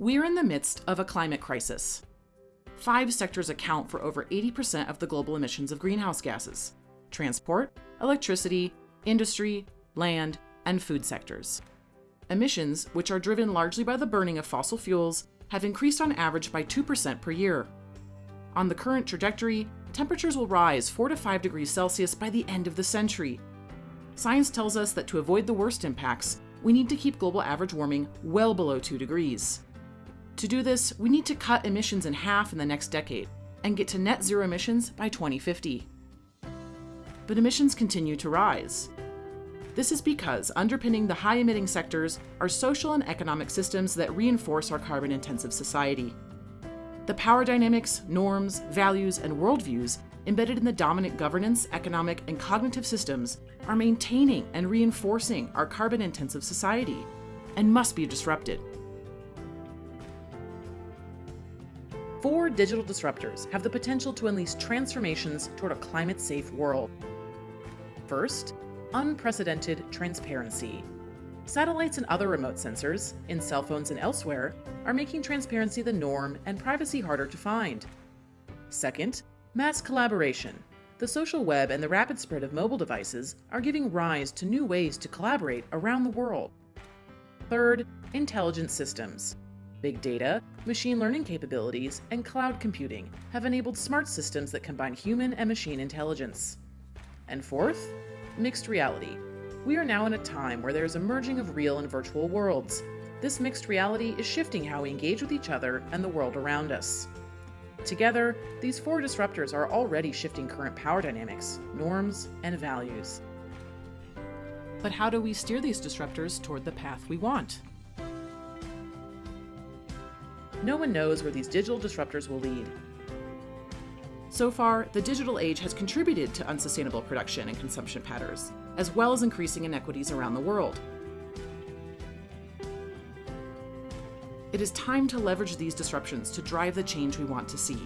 We're in the midst of a climate crisis. Five sectors account for over 80% of the global emissions of greenhouse gases transport, electricity, industry, land, and food sectors. Emissions, which are driven largely by the burning of fossil fuels, have increased on average by 2% per year. On the current trajectory, temperatures will rise 4 to 5 degrees Celsius by the end of the century. Science tells us that to avoid the worst impacts, we need to keep global average warming well below 2 degrees. To do this, we need to cut emissions in half in the next decade and get to net zero emissions by 2050. But emissions continue to rise. This is because underpinning the high emitting sectors are social and economic systems that reinforce our carbon intensive society. The power dynamics, norms, values, and worldviews embedded in the dominant governance, economic, and cognitive systems are maintaining and reinforcing our carbon intensive society and must be disrupted. Four digital disruptors have the potential to unleash transformations toward a climate safe world. First, unprecedented transparency. Satellites and other remote sensors, in cell phones and elsewhere, are making transparency the norm and privacy harder to find. Second, mass collaboration. The social web and the rapid spread of mobile devices are giving rise to new ways to collaborate around the world. Third, intelligent systems. Big data, machine learning capabilities, and cloud computing have enabled smart systems that combine human and machine intelligence. And fourth, mixed reality. We are now in a time where there is a merging of real and virtual worlds. This mixed reality is shifting how we engage with each other and the world around us. Together, these four disruptors are already shifting current power dynamics, norms, and values. But how do we steer these disruptors toward the path we want? No one knows where these digital disruptors will lead. So far, the digital age has contributed to unsustainable production and consumption patterns, as well as increasing inequities around the world. It is time to leverage these disruptions to drive the change we want to see.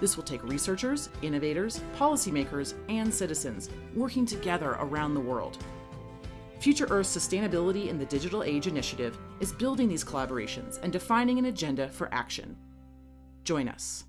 This will take researchers, innovators, policymakers, and citizens working together around the world. Future Earth's Sustainability in the Digital Age initiative is building these collaborations and defining an agenda for action. Join us.